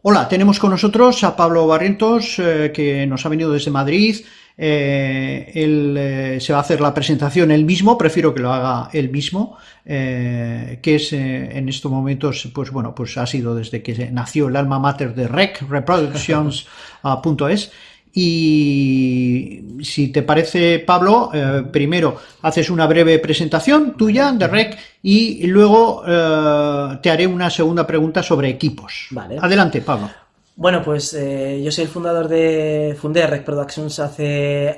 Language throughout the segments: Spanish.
Hola, tenemos con nosotros a Pablo Barrientos, eh, que nos ha venido desde Madrid. Eh, él eh, se va a hacer la presentación él mismo, prefiero que lo haga él mismo, que es en estos momentos, pues bueno, pues ha sido desde que nació el alma mater de Rec, reproductions.es. Y si te parece, Pablo, eh, primero haces una breve presentación tuya de REC y luego eh, te haré una segunda pregunta sobre equipos. Vale. Adelante, Pablo. Bueno, pues eh, yo soy el fundador de fundé Rec Productions hace,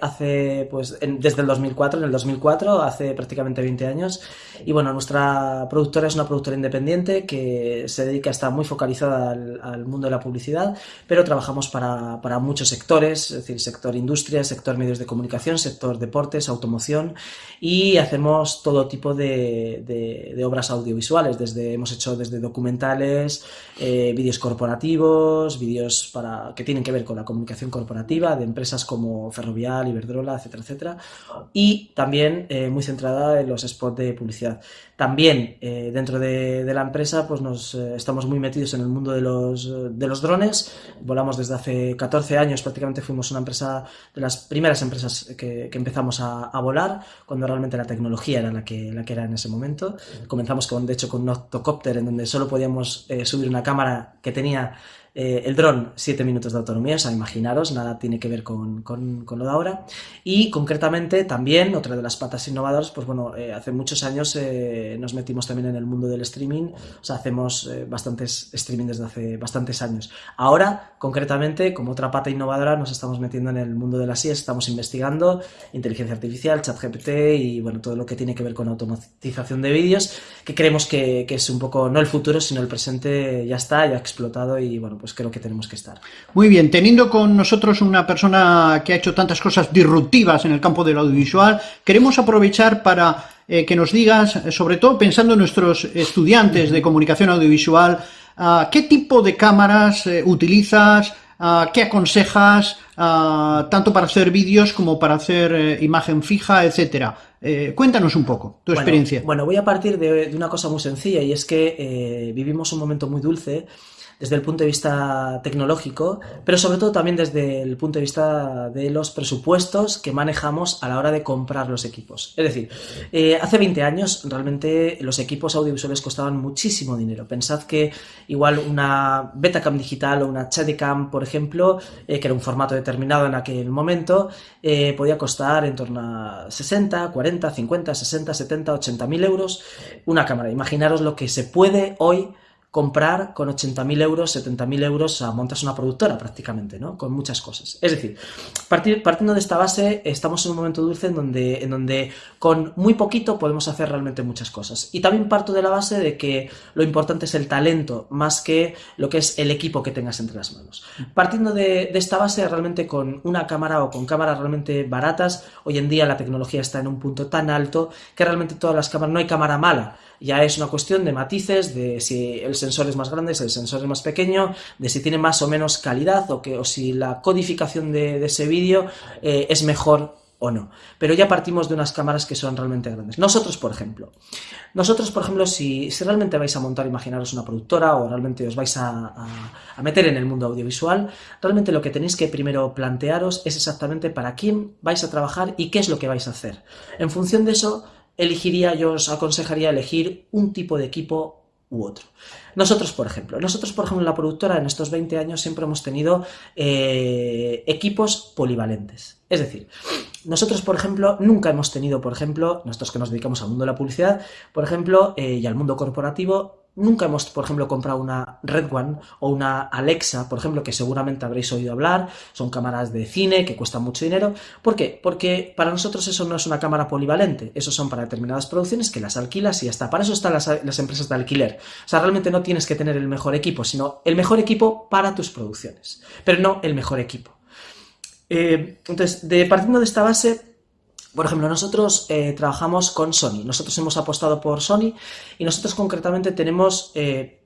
pues desde el 2004, en el 2004, hace prácticamente 20 años. Y bueno, nuestra productora es una productora independiente que se dedica a estar muy focalizada al, mundo de la publicidad, pero trabajamos para, muchos sectores, es decir, sector industria, sector medios de comunicación, sector deportes, automoción y hacemos todo tipo de, obras audiovisuales, desde hemos hecho desde documentales, eh, vídeos corporativos, para, que tienen que ver con la comunicación corporativa de empresas como Ferrovial, Iberdrola, etcétera, etcétera, y también eh, muy centrada en los spots de publicidad. También eh, dentro de, la empresa pues nos eh, estamos muy metidos en el mundo de los, de los drones, volamos desde hace 14 años, prácticamente fuimos una empresa de las primeras empresas que, empezamos a, volar, cuando realmente la tecnología era la que, la que era en ese momento. Comenzamos con, de hecho con un octocopter en donde solo podíamos subir una cámara que tenía eh, el dron, 7 minutos de autonomía, o sea, imaginaros, nada tiene que ver con, lo de ahora. Y concretamente también, otra de las patas innovadoras, pues bueno, eh, hace muchos años eh, nos metimos también en el mundo del streaming, o sea, hacemos bastantes streaming desde hace bastantes años. Ahora, concretamente, como otra pata innovadora, nos estamos metiendo en el mundo de las IES, estamos investigando inteligencia artificial, chat GPT y bueno, todo lo que tiene que ver con automatización de vídeos, que creemos que, que es un poco, no el futuro, sino el presente ya está, ya ha explotado y bueno, pues creo que tenemos que estar. Muy bien, teniendo con nosotros una persona que ha hecho tantas cosas disruptivas en el campo del audiovisual, queremos aprovechar para eh, que nos digas, sobre todo pensando en nuestros estudiantes de comunicación audiovisual, ah, ¿qué tipo de cámaras eh, utilizas? Ah, ¿Qué aconsejas ah, tanto para hacer vídeos como para hacer eh, imagen fija, etcétera? cuéntanos un poco tu experiencia. Bueno, voy a partir de, una cosa muy sencilla y es que vivimos un momento muy dulce desde el punto de vista tecnológico, pero sobre todo también desde el punto de vista de los presupuestos que manejamos a la hora de comprar los equipos. Es decir, eh, hace 20 años realmente los equipos audiovisuales costaban muchísimo dinero. Pensad que igual una Betacam digital o una Steadicam, por ejemplo, eh, que era un formato determinado en aquel momento, eh, podía costar en torno a 60, 40, 50, 60, 70, 80 mil euros una cámara. Imaginaros lo que se puede hoy comprar con 80.000 euros, 70.000 euros, a montas una productora prácticamente, ¿no? Con muchas cosas. Es decir, partiendo de esta base, estamos en un momento dulce en donde, en donde con muy poquito podemos hacer realmente muchas cosas. Y también parto de la base de que lo importante es el talento, más que lo que es el equipo que tengas entre las manos. Partiendo de, de esta base, realmente con una cámara o con cámaras realmente baratas, hoy en día la tecnología está en un punto tan alto que realmente todas las cámaras, no hay cámara mala, ya es una cuestión de matices, de si el sensor es más grande, si el sensor es más pequeño, de si tiene más o menos calidad o, que, o si la codificación de, ese vídeo eh, es mejor o no. Pero ya partimos de unas cámaras que son realmente grandes. Nosotros, por ejemplo, nosotros, por ejemplo, si, realmente vais a montar, imaginaros una productora o realmente os vais a, meter en el mundo audiovisual, realmente lo que tenéis que primero plantearos es exactamente para quién vais a trabajar y qué es lo que vais a hacer. En función de eso, elegiría, yo os aconsejaría elegir un tipo de equipo u otro. Nosotros, por ejemplo, nosotros, por ejemplo, en la productora, en estos 20 años siempre hemos tenido eh, equipos polivalentes. Es decir, nosotros, por ejemplo, nunca hemos tenido, por ejemplo, nosotros que nos dedicamos al mundo de la publicidad, por ejemplo, eh, y al mundo corporativo, Nunca hemos, por ejemplo, comprado una Red One o una Alexa, por ejemplo, que seguramente habréis oído hablar, son cámaras de cine que cuestan mucho dinero. ¿Por qué? Porque para nosotros eso no es una cámara polivalente, eso son para determinadas producciones que las alquilas y ya está. Para eso están las, empresas de alquiler. O sea, realmente no tienes que tener el mejor equipo, sino el mejor equipo para tus producciones, pero no el mejor equipo. Eh, entonces, de, partiendo de esta base, por ejemplo, nosotros eh, trabajamos con Sony, nosotros hemos apostado por Sony y nosotros concretamente tenemos eh,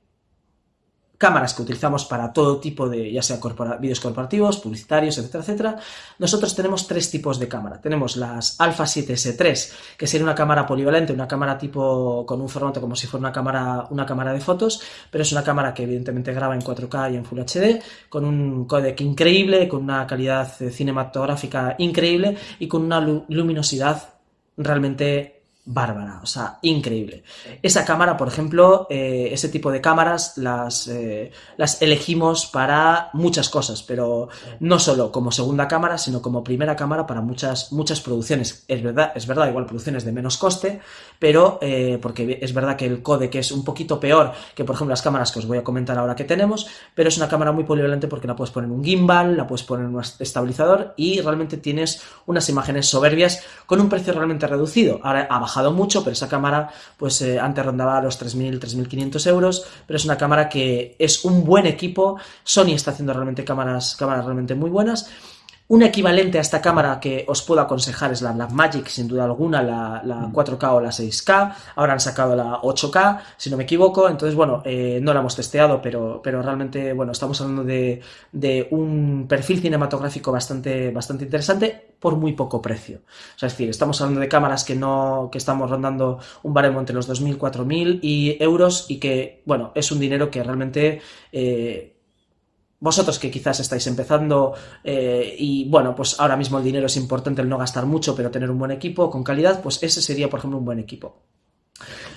cámaras que utilizamos para todo tipo de, ya sea vídeos corporativos, publicitarios, etcétera, etcétera, nosotros tenemos tres tipos de cámara. Tenemos las Alpha 7S3, que sería una cámara polivalente, una cámara tipo con un formato como si fuera una cámara, una cámara de fotos, pero es una cámara que evidentemente graba en 4K y en Full HD, con un codec increíble, con una calidad cinematográfica increíble y con una luminosidad realmente bárbara, o sea, increíble. Esa cámara, por ejemplo, eh, ese tipo de cámaras las, eh, las elegimos para muchas cosas, pero no solo como segunda cámara, sino como primera cámara para muchas, muchas producciones. Es verdad, es verdad, igual producciones de menos coste, pero eh, porque es verdad que el codec es un poquito peor que, por ejemplo, las cámaras que os voy a comentar ahora que tenemos, pero es una cámara muy polivalente porque la puedes poner en un gimbal, la puedes poner en un estabilizador y realmente tienes unas imágenes soberbias con un precio realmente reducido. Ahora ha mucho, pero esa cámara pues eh, antes rondaba los 3.000, 3.500 euros, pero es una cámara que es un buen equipo, Sony está haciendo realmente cámaras, cámaras realmente muy buenas, un equivalente a esta cámara que os puedo aconsejar es la Blackmagic, sin duda alguna, la, 4K mm. o la 6K. Ahora han sacado la 8K, si no me equivoco. Entonces, bueno, eh, no la hemos testeado, pero, pero realmente, bueno, estamos hablando de, un perfil cinematográfico bastante, bastante interesante por muy poco precio. O sea, es decir, estamos hablando de cámaras que no que estamos rondando un baremo entre los 2.000, 4.000 y euros y que, bueno, es un dinero que realmente... Eh, vosotros que quizás estáis empezando eh, y bueno, pues ahora mismo el dinero es importante el no gastar mucho, pero tener un buen equipo con calidad, pues ese sería, por ejemplo, un buen equipo.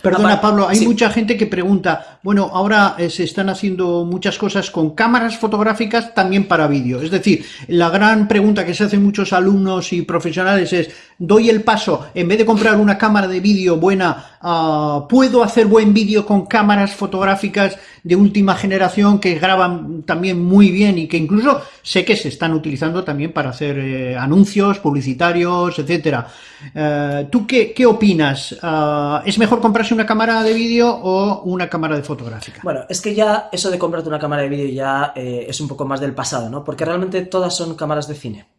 Perdona, Pablo, hay mucha gente que pregunta, bueno, ahora eh, se están haciendo muchas cosas con cámaras fotográficas también para vídeo. Es decir, la gran pregunta que se hacen muchos alumnos y profesionales es, doy el paso, en vez de comprar una cámara de vídeo buena, ah, ¿puedo hacer buen vídeo con cámaras fotográficas de última generación que graban también muy bien y que incluso sé que se están utilizando también para hacer eh, anuncios publicitarios, etcétera? Eh, ¿Tú qué, qué opinas? Ah, ¿Es mejor comprarse una cámara de vídeo o una cámara de fotográfica? Bueno, es que ya eso de comprarte una cámara de vídeo ya eh, es un poco más del pasado, ¿no? Porque realmente todas son cámaras de cine.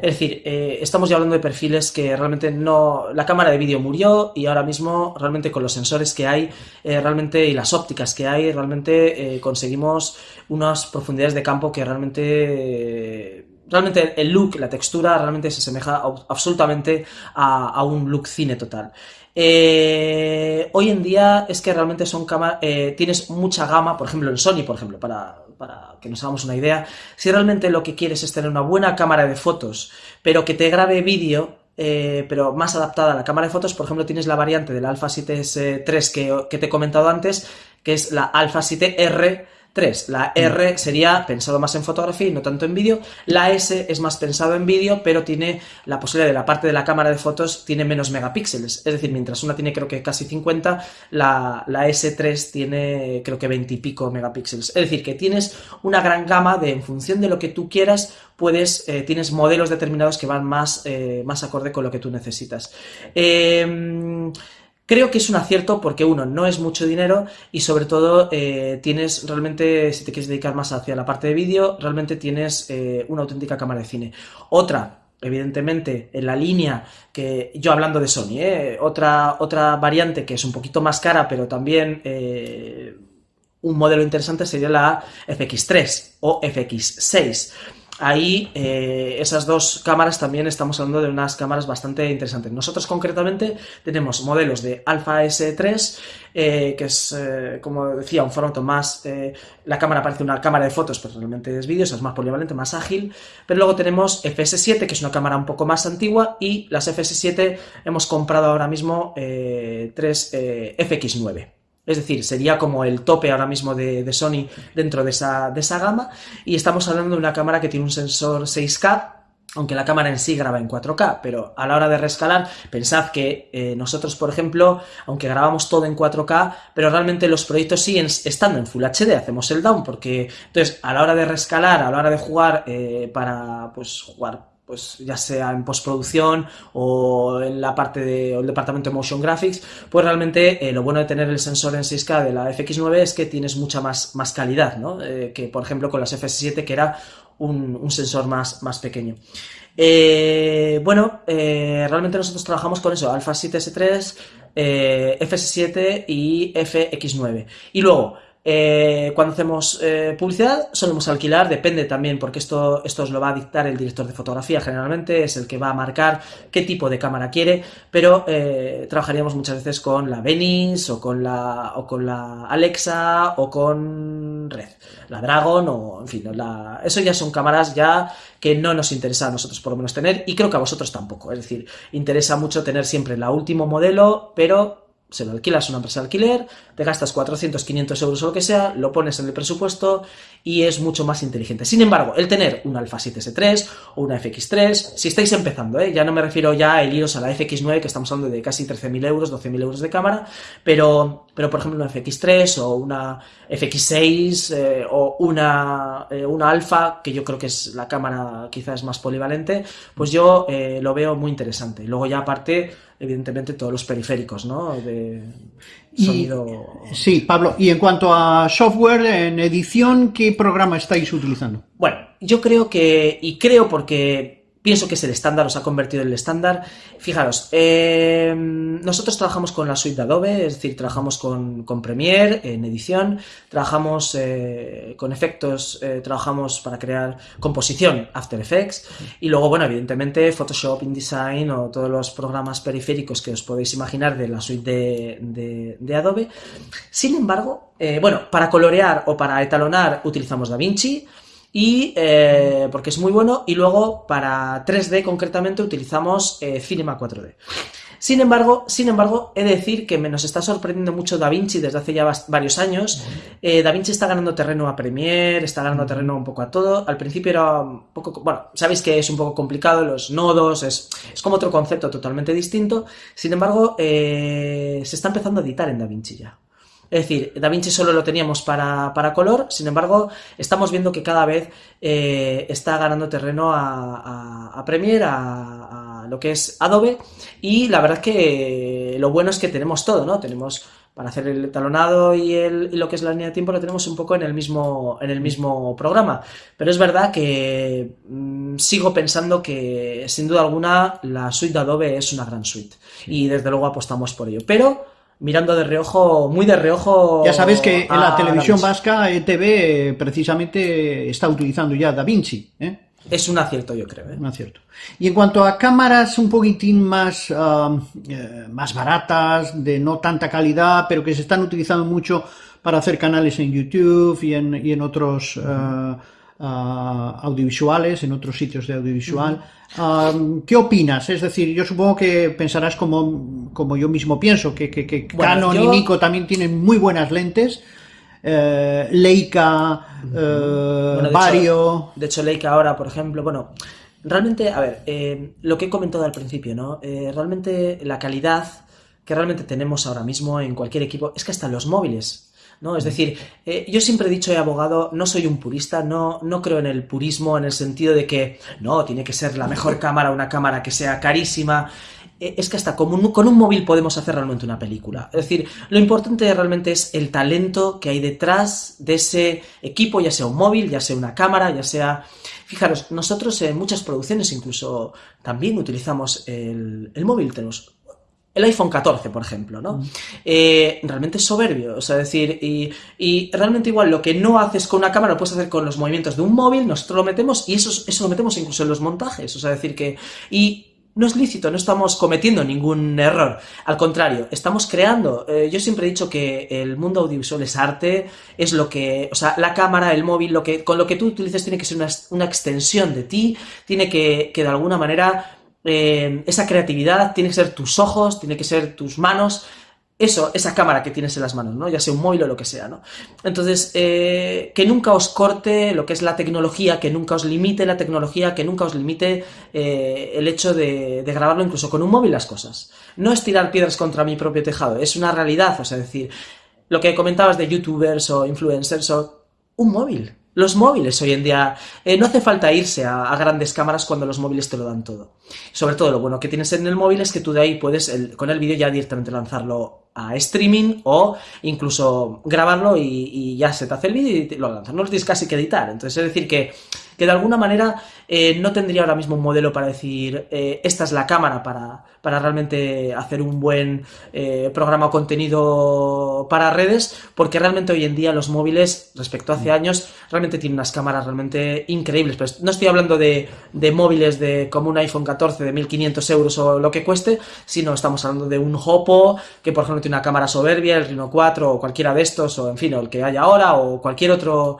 Es decir, eh, estamos ya hablando de perfiles que realmente no... La cámara de vídeo murió y ahora mismo realmente con los sensores que hay eh, realmente y las ópticas que hay realmente conseguimos unas profundidades de campo que realmente realmente el look, la textura realmente se asemeja absolutamente a, un look cine total. Eh, hoy en día es que realmente son cámaras, eh, tienes mucha gama, por ejemplo en Sony, por ejemplo, para, para, que nos hagamos una idea, si realmente lo que quieres es tener una buena cámara de fotos, pero que te grabe vídeo, eh, pero más adaptada a la cámara de fotos, por ejemplo, tienes la variante del Alpha 7S3 que, que te he comentado antes, que es la Alpha 7R, 3. La R sería pensado más en fotografía y no tanto en vídeo. La S es más pensado en vídeo, pero tiene la posibilidad de la parte de la cámara de fotos tiene menos megapíxeles. Es decir, mientras una tiene creo que casi 50, la, S3 tiene creo que 20 y pico megapíxeles. Es decir, que tienes una gran gama de, en función de lo que tú quieras, puedes, eh, tienes modelos determinados que van más, eh, más acorde con lo que tú necesitas. Eh, Creo que es un acierto porque uno, no es mucho dinero y sobre todo eh, tienes realmente, si te quieres dedicar más hacia la parte de vídeo, realmente tienes eh, una auténtica cámara de cine. Otra, evidentemente, en la línea que yo hablando de Sony, eh, otra, otra variante que es un poquito más cara, pero también un modelo interesante sería la FX3 o FX6. Ahí, eh, esas dos cámaras también estamos hablando de unas cámaras bastante interesantes. Nosotros concretamente tenemos modelos de Alpha S3, eh, que es, eh, como decía, un formato más... la cámara parece una cámara de fotos, pero realmente es vídeo, es más polivalente, más ágil. Pero luego tenemos FS7, que es una cámara un poco más antigua, y las FS7 hemos comprado ahora mismo tres FX9. Es decir, sería como el tope ahora mismo de, Sony dentro de esa, de esa gama. Y estamos hablando de una cámara que tiene un sensor 6K, aunque la cámara en sí graba en 4K, pero a la hora de rescalar, pensad que eh, nosotros, por ejemplo, aunque grabamos todo en 4K, pero realmente los proyectos siguen estando en Full HD, hacemos el down, porque entonces a la hora de rescalar, a la hora de jugar eh, para pues jugar pues ya sea en postproducción o en la parte del departamento de motion graphics, pues realmente eh, lo bueno de tener el sensor en 6K de la FX9 es que tienes mucha más, más calidad, ¿no? Eh, que por ejemplo con las FS7 que era un, sensor más, más pequeño. Eh, bueno, realmente nosotros trabajamos con eso, Alpha 7S3, FS7 y FX9. Y luego, eh, cuando hacemos eh, publicidad solemos alquilar, depende también, porque esto, esto os lo va a dictar el director de fotografía generalmente, es el que va a marcar qué tipo de cámara quiere, pero eh, trabajaríamos muchas veces con la Venice o con la, o con la Alexa o con Red, la Dragon o en fin, eso ya son cámaras ya que no nos interesa a nosotros por lo menos tener y creo que a vosotros tampoco, es decir, interesa mucho tener siempre la último modelo, pero se lo alquilas a una empresa de alquiler, te gastas 400, 500 euros o lo que sea, lo pones en el presupuesto y es mucho más inteligente. Sin embargo, el tener un Alpha 7S3 o una FX3, si estáis empezando, ¿eh? ya no me refiero ya a iros a la FX9, que estamos hablando de casi 13.000 euros, 12.000 euros de cámara, pero, pero por ejemplo una FX3 o una FX6 eh, o una, eh, una Alpha, que yo creo que es la cámara quizás más polivalente, pues yo eh, lo veo muy interesante. Luego ya aparte evidentemente todos los periféricos, ¿no? Sonido. Sí, Pablo, y en cuanto a software en edición, ¿qué programa estáis utilizando? Bueno, yo creo que, y creo porque pienso que es el estándar, os ha convertido en el estándar. Fijaros, eh, nosotros trabajamos con la suite de Adobe, es decir, trabajamos con, con Premiere en edición, trabajamos eh, con efectos, eh, trabajamos para crear composición After Effects y luego, bueno, evidentemente Photoshop, InDesign o todos los programas periféricos que os podéis imaginar de la suite de, de, de Adobe. Sin embargo, bueno, para colorear o para etalonar utilizamos DaVinci, y eh, porque es muy bueno y luego para 3D concretamente utilizamos eh, Cinema 4D. Sin embargo, sin embargo, he de decir que me nos está sorprendiendo mucho DaVinci desde hace ya varios años. Eh, DaVinci está ganando terreno a Premiere, está ganando terreno un poco a todo. Al principio era un poco, bueno, sabéis que es un poco complicado los nodos, es, es como otro concepto totalmente distinto. Sin embargo, eh, se está empezando a editar en DaVinci ya. Es decir, DaVinci solo lo teníamos para, para, color, sin embargo, estamos viendo que cada vez eh, está ganando terreno a, a, a Premiere, a, a, lo que es Adobe, y la verdad que lo bueno es que tenemos todo, ¿no? Tenemos para hacer el talonado y, el, y lo que es la línea de tiempo lo tenemos un poco en el mismo, en el mismo programa. Pero es verdad que mmm, sigo pensando que, sin duda alguna, la suite de Adobe es una gran suite. Y desde luego apostamos por ello. Pero mirando de reojo, muy de reojo. Ya sabes que en la televisión vasca, ETV, precisamente está utilizando ya Da Vinci. ¿eh? Es un acierto, yo creo. ¿eh? Un acierto. Y en cuanto a cámaras un poquitín más, uh, eh, más baratas, de no tanta calidad, pero que se están utilizando mucho para hacer canales en YouTube y en, y en otros uh, uh, audiovisuales, en otros sitios de audiovisual. Uh -huh. ¿Qué opinas? Es decir, yo supongo que pensarás como, como yo mismo pienso, que, que, que bueno, Canon yo... y Nico también tienen muy buenas lentes. Eh, Leica, eh, bueno, de Vario. Hecho, de hecho, Leica ahora, por ejemplo, bueno, realmente, a ver, eh, lo que he comentado al principio, ¿no? Realmente la calidad que realmente tenemos ahora mismo en cualquier equipo es que hasta los móviles ¿no? Es decir, eh, yo siempre he dicho, he abogado, no soy un purista, no, no creo en el purismo en el sentido de que, no, tiene que ser la mejor cámara, una cámara que sea carísima. Eh, es que hasta con un, con un móvil podemos hacer realmente una película. Es decir, lo importante realmente es el talento que hay detrás de ese equipo, ya sea un móvil, ya sea una cámara, ya sea... Fijaros, nosotros en muchas producciones incluso también utilizamos el, el móvil, tenemos el iPhone 14, por ejemplo, ¿no? Mm. Eh, realmente es soberbio, o sea, decir, y, y, realmente igual lo que no haces con una cámara lo puedes hacer con los movimientos de un móvil, nosotros lo metemos y eso, eso lo metemos incluso en los montajes, o sea, decir que... Y no es lícito, no estamos cometiendo ningún error, al contrario, estamos creando. Eh, yo siempre he dicho que el mundo audiovisual es arte, es lo que, o sea, la cámara, el móvil, lo que, con lo que tú utilices tiene que ser una, una extensión de ti, tiene que, que de alguna manera eh, esa creatividad tiene que ser tus ojos, tiene que ser tus manos, eso, esa cámara que tienes en las manos, ¿no? Ya sea un móvil o lo que sea, ¿no? Entonces, eh, que nunca os corte lo que es la tecnología, que nunca os limite la tecnología, que nunca os limite eh, el hecho de, de, grabarlo incluso con un móvil las cosas. No es tirar piedras contra mi propio tejado, es una realidad, o sea, decir, lo que comentabas de youtubers o influencers o un móvil, los móviles hoy en día, eh, no hace falta irse a, grandes cámaras cuando los móviles te lo dan todo. Sobre todo lo bueno que tienes en el móvil es que tú de ahí puedes, el, con el vídeo ya directamente lanzarlo a streaming o incluso grabarlo y, ya se te hace el vídeo y lo lanzas. No lo tienes casi que editar. Entonces, es decir, que, que de alguna manera eh, no tendría ahora mismo un modelo para decir eh, esta es la cámara para, para realmente hacer un buen eh, programa o contenido para redes, porque realmente hoy en día los móviles, respecto a hace mm. años, realmente tienen unas cámaras realmente increíbles. Pero no estoy hablando de, de móviles de como un iPhone 14 de 1500 euros o lo que cueste, sino estamos hablando de un Oppo que por ejemplo tiene una cámara soberbia, el Reno 4 o cualquiera de estos, o en fin, o el que haya ahora, o cualquier otro,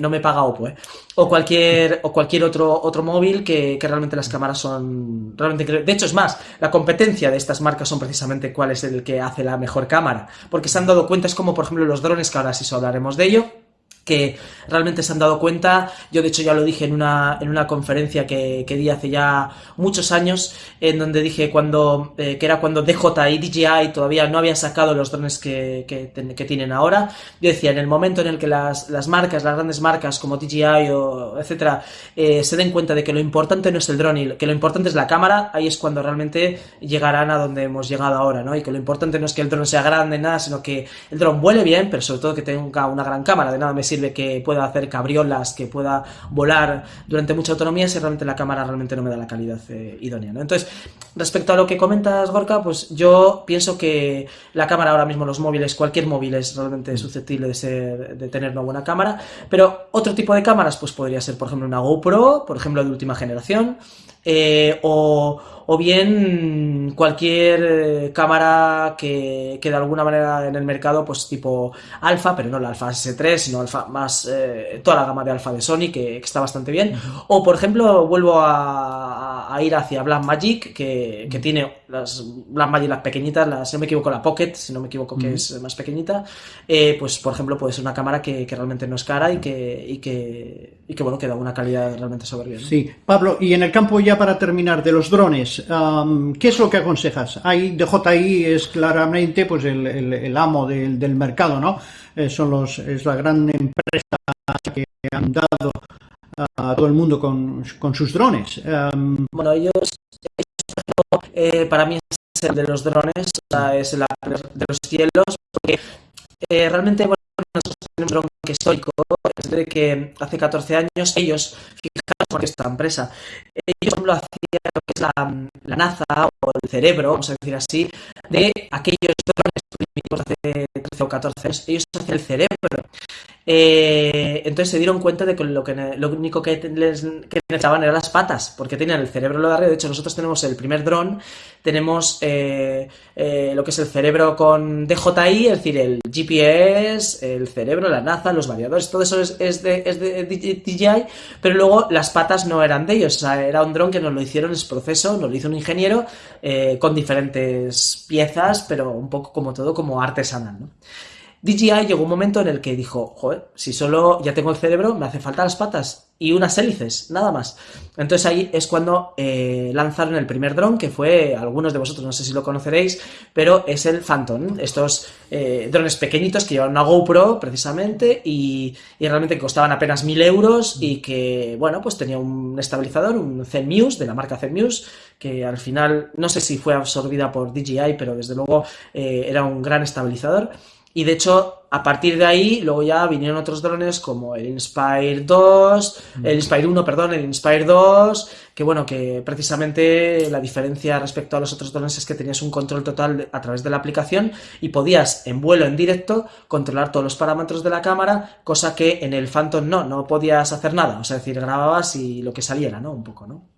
no me paga Oppo, o cualquier, o cualquier otro otro móvil que, realmente las cámaras son realmente de hecho es más la competencia de estas marcas son precisamente cuál es el que hace la mejor cámara porque se han dado cuenta es como por ejemplo los drones que ahora sí hablaremos de ello que realmente se han dado cuenta. Yo de hecho ya lo dije en una, en una conferencia que, que di hace ya muchos años, en donde dije cuando, eh, que era cuando DJI y DJI todavía no habían sacado los drones que, que, tienen ahora. Yo decía, en el momento en el que las, las marcas, las grandes marcas como DJI o etcétera, eh, se den cuenta de que lo importante no es el drone que lo importante es la cámara, ahí es cuando realmente llegarán a donde hemos llegado ahora, ¿no? Y que lo importante no es que el drone sea grande, nada, sino que el drone vuele bien, pero sobre todo que tenga una gran cámara, de nada me sirve que pueda hacer cabriolas, que pueda volar durante mucha autonomía si realmente la cámara realmente no me da la calidad eh, idónea. Entonces, respecto a lo que comentas, Gorka, pues yo pienso que la cámara ahora mismo, los móviles, cualquier móvil es realmente susceptible de, ser, de tener una buena cámara, pero otro tipo de cámaras pues podría ser, por ejemplo, una GoPro, por ejemplo, de última generación, eh, o, o bien cualquier eh, cámara que, que, de alguna manera en el mercado, pues tipo alfa, pero no la alfa S3, sino alfa más eh, toda la gama de alfa de Sony, que, está bastante bien. O por ejemplo, vuelvo a, ir hacia Blackmagic, que, que tiene las Blackmagic las pequeñitas, las, si no me equivoco la Pocket, si no me equivoco que es más pequeñita, eh, pues por ejemplo puede ser una cámara que, realmente no es cara y que, y que, y que bueno, que da una calidad realmente soberbia. Sí, Pablo, y en el campo ya para terminar, de los drones, ¿qué es lo que aconsejas? Hay DJI es claramente pues el, amo del, mercado, ¿no? Eh, son los, es la gran empresa que han dado a todo el mundo con, sus drones. bueno, ellos, eh, para mí es el de los drones, o sea, es el de los cielos, porque eh, realmente, bueno, nosotros tenemos un dron que es histórico, desde que hace 14 años ellos, fijaros por esta empresa, ellos lo hacían lo que es la, la, NASA o el cerebro, vamos a decir así, de aquellos drones primitivos hace 13 o 14 años, ellos hacían el cerebro. Eh, entonces se dieron cuenta de que lo, único que, les, que necesitaban eran las patas, porque tenían el cerebro lo de arriba. De hecho, nosotros tenemos el primer dron, tenemos eh, eh, lo que es el cerebro con DJI, es decir, el GPS, el cerebro, la NASA, los variadores, todo eso es, es, de, es DJI, pero luego las patas no eran de ellos, o sea, era un dron que nos lo hicieron ese proceso, nos lo hizo un ingeniero con diferentes piezas, pero un poco como todo, como artesanal, ¿no? DJI llegó un momento en el que dijo, joder, si solo ya tengo el cerebro, me hace falta las patas y unas hélices, nada más. Entonces ahí es cuando eh, lanzaron el primer dron, que fue, algunos de vosotros no sé si lo conoceréis, pero es el Phantom, estos eh, drones pequeñitos que llevan una GoPro precisamente y, realmente costaban apenas mil euros y que, bueno, pues tenía un estabilizador, un Zenmuse, de la marca Zenmuse, que al final, no sé si fue absorbida por DJI, pero desde luego eh, era un gran estabilizador. Y de hecho, a partir de ahí, luego ya vinieron otros drones como el Inspire 2, el Inspire 1, perdón, el Inspire 2, que bueno, que precisamente la diferencia respecto a los otros drones es que tenías un control total a través de la aplicación y podías en vuelo en directo controlar todos los parámetros de la cámara, cosa que en el Phantom no, no podías hacer nada, o sea, es decir, grababas y lo que saliera, ¿no? Un poco, ¿no?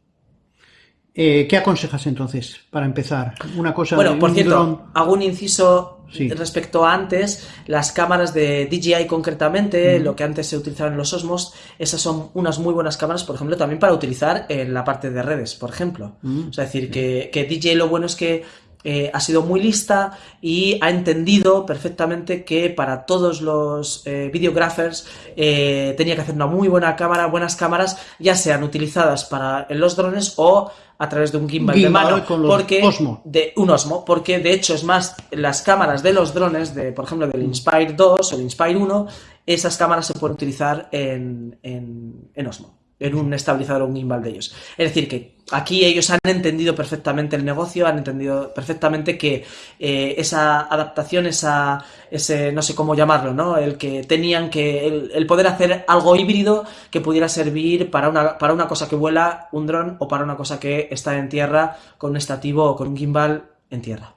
Eh, ¿Qué aconsejas entonces para empezar? Una cosa. Bueno, por cierto, hago un inciso respecto a antes. Las cámaras de DJI concretamente, lo que antes se utilizaba en los Osmos, esas son unas muy buenas cámaras, por ejemplo, también para utilizar en la parte de redes, por ejemplo. O sea, es decir, que, que DJI lo bueno es que eh, ha sido muy lista y ha entendido perfectamente que para todos los eh, videographers eh, tenía que hacer una muy buena cámara, buenas cámaras, ya sean utilizadas para los drones o a través de un gimbal, de mano, porque de un Osmo, porque de hecho es más las cámaras de los drones, de por ejemplo del Inspire 2 o el Inspire 1, esas cámaras se pueden utilizar en, en, en Osmo. En un estabilizador o un gimbal de ellos. Es decir, que aquí ellos han entendido perfectamente el negocio, han entendido perfectamente que eh, esa adaptación, esa, ese, no sé cómo llamarlo, ¿no? El que tenían que, el, poder hacer algo híbrido que pudiera servir para una, para una cosa que vuela, un dron, o para una cosa que está en tierra con un estativo o con un gimbal en tierra.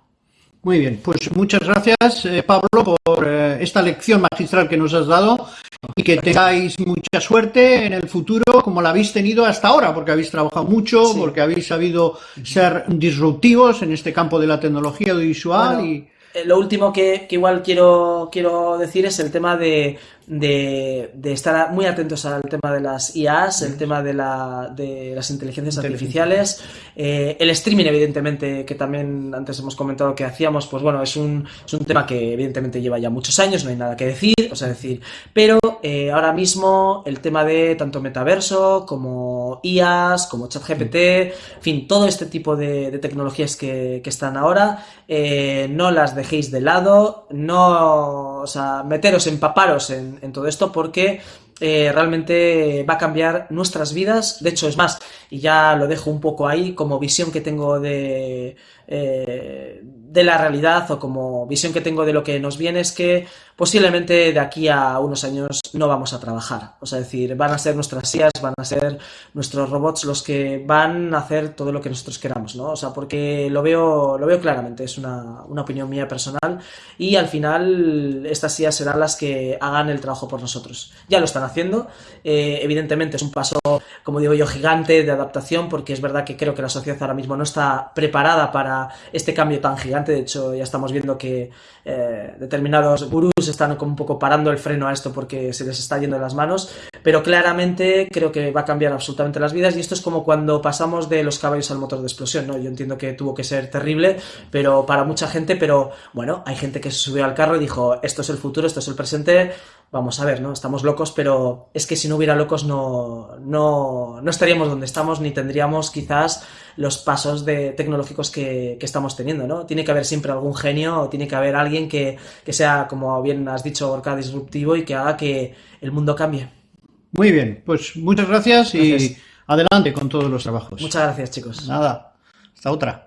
Muy bien, pues muchas gracias eh, Pablo por eh, esta lección magistral que nos has dado y que tengáis mucha suerte en el futuro como la habéis tenido hasta ahora, porque habéis trabajado mucho, porque habéis sabido ser disruptivos en este campo de la tecnología audiovisual y... Eh, lo último que, que, igual quiero, quiero decir es el tema de, de, estar muy atentos al tema de las IAs, el tema de, la, de las inteligencias artificiales, eh, el streaming, evidentemente, que también antes hemos comentado que hacíamos, pues bueno, es un, es un tema que evidentemente lleva ya muchos años, no hay nada que decir, o sea, decir, pero eh, ahora mismo el tema de tanto metaverso como IAs, como ChatGPT, en fin, todo este tipo de, tecnologías que, que, están ahora, eh, no las dejéis de lado, no, o sea, meteros, empaparos en, en, todo esto porque eh, realmente va a cambiar nuestras vidas. De hecho, es más, y ya lo dejo un poco ahí como visión que tengo de, eh, de la realidad o como visión que tengo de lo que nos viene es que posiblemente de aquí a unos años no vamos a trabajar. O sea, decir, van a ser nuestras IAs, van a ser nuestros robots los que van a hacer todo lo que nosotros queramos, ¿no? O sea, porque lo veo, lo veo claramente, es una, opinión mía personal y al final estas IAs serán las que hagan el trabajo por nosotros. Ya lo están haciendo, eh, evidentemente es un paso, como digo yo, gigante de adaptación porque es verdad que creo que la sociedad ahora mismo no está preparada para este cambio tan gigante, de hecho ya estamos viendo que eh, determinados gurús están como un poco parando el freno a esto porque se les está yendo de las manos, pero claramente creo que va a cambiar absolutamente las vidas y esto es como cuando pasamos de los caballos al motor de explosión, ¿no? Yo entiendo que tuvo que ser terrible, pero para mucha gente, pero bueno, hay gente que se subió al carro y dijo, esto es el futuro, esto es el presente, vamos a ver, ¿no? Estamos locos, pero es que si no hubiera locos no, no, no estaríamos donde estamos ni tendríamos quizás los pasos de, tecnológicos que, que, estamos teniendo, ¿no? Tiene haber siempre algún genio o tiene que haber alguien que, que sea, como bien has dicho, Orca, disruptivo y que haga que el mundo cambie. Muy bien, pues muchas gracias, y adelante con todos los trabajos. Muchas gracias, chicos. Nada, hasta otra.